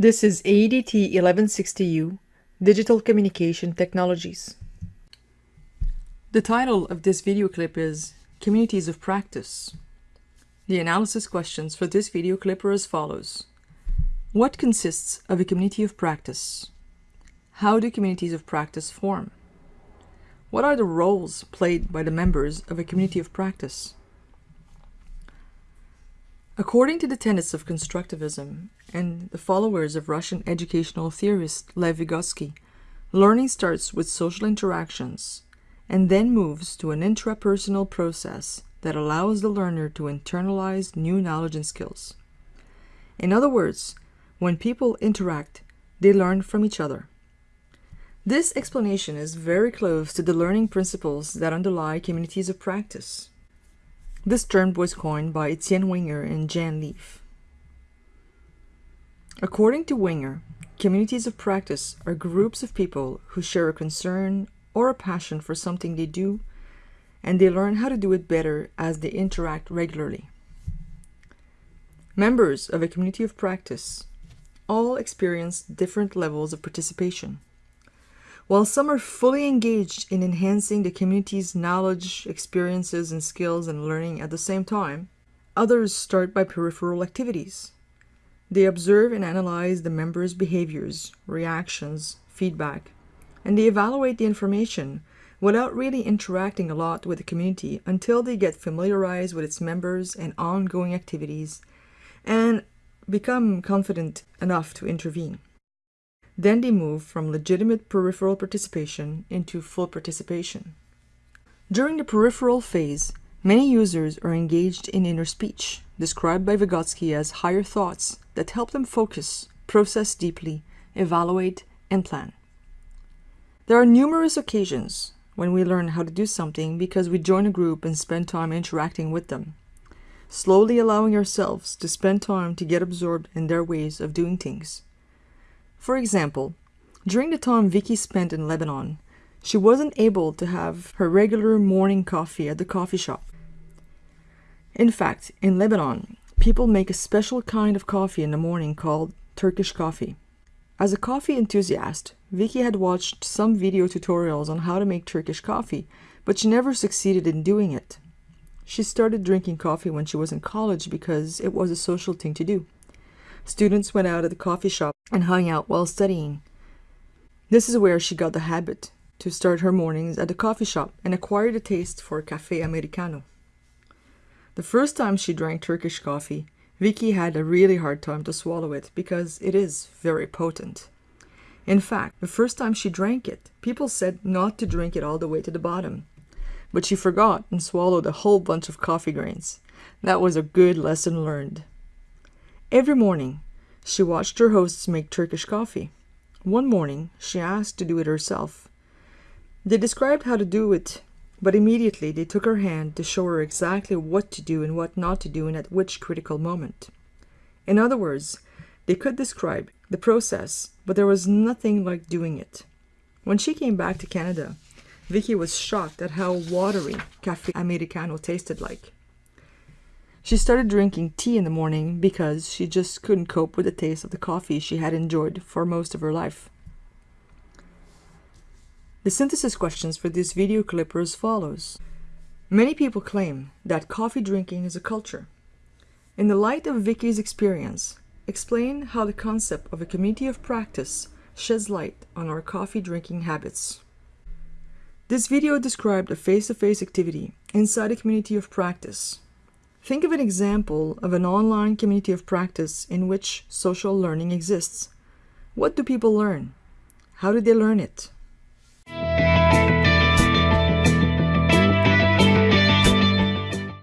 This is ADT 1160U, Digital Communication Technologies. The title of this video clip is Communities of Practice. The analysis questions for this video clip are as follows. What consists of a community of practice? How do communities of practice form? What are the roles played by the members of a community of practice? According to the tenets of constructivism and the followers of Russian educational theorist Lev Vygotsky, learning starts with social interactions and then moves to an intrapersonal process that allows the learner to internalize new knowledge and skills. In other words, when people interact, they learn from each other. This explanation is very close to the learning principles that underlie communities of practice. This term was coined by Etienne Wenger and Jean Lave. According to Wenger, communities of practice are groups of people who share a concern or a passion for something they do, and they learn how to do it better as they interact regularly. Members of a community of practice all experience different levels of participation. While some are fully engaged in enhancing the community's knowledge, experiences, and skills and learning at the same time, others start by peripheral activities. They observe and analyze the members' behaviors, reactions, feedback, and they evaluate the information without really interacting a lot with the community until they get familiarized with its members and ongoing activities and become confident enough to intervene. Then they move from legitimate peripheral participation into full participation. During the peripheral phase, many users are engaged in inner speech, described by Vygotsky as higher thoughts that help them focus, process deeply, evaluate, and plan. There are numerous occasions when we learn how to do something because we join a group and spend time interacting with them, slowly allowing ourselves to spend time to get absorbed in their ways of doing things. For example, during the time Vicky spent in Lebanon, she wasn't able to have her regular morning coffee at the coffee shop. In fact, in Lebanon, people make a special kind of coffee in the morning called Turkish coffee. As a coffee enthusiast, Vicky had watched some video tutorials on how to make Turkish coffee, but she never succeeded in doing it. She started drinking coffee when she was in college because it was a social thing to do. Students went out at the coffee shop and hung out while studying. This is where she got the habit to start her mornings at the coffee shop and acquired a taste for cafe americano. The first time she drank Turkish coffee, Vicky had a really hard time to swallow it because it is very potent. In fact, the first time she drank it, people said not to drink it all the way to the bottom. But she forgot and swallowed a whole bunch of coffee grains. That was a good lesson learned. Every morning, she watched her hosts make Turkish coffee. One morning, she asked to do it herself. They described how to do it, but immediately they took her hand to show her exactly what to do and what not to do and at which critical moment. In other words, they could describe the process, but there was nothing like doing it. When she came back to Canada, Vicky was shocked at how watery Cafe Americano tasted like. She started drinking tea in the morning because she just couldn't cope with the taste of the coffee she had enjoyed for most of her life. The synthesis questions for this video clip are as follows. Many people claim that coffee drinking is a culture. In the light of Vicky's experience, explain how the concept of a community of practice sheds light on our coffee drinking habits. This video described a face-to-face -face activity inside a community of practice Think of an example of an online community of practice in which social learning exists. What do people learn? How do they learn it?